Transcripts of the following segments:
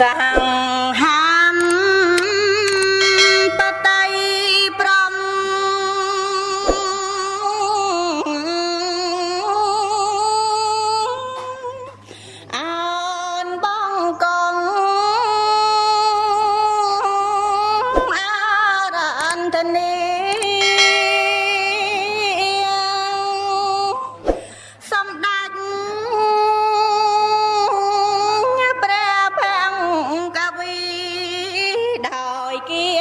sahang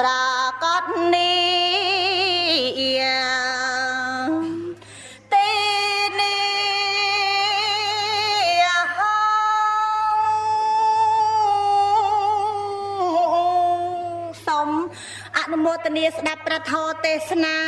ប្រកាសនេះទីនេះហោសូមអនុមោទនាស្ដាប់ព្រះធម៌ទេសនា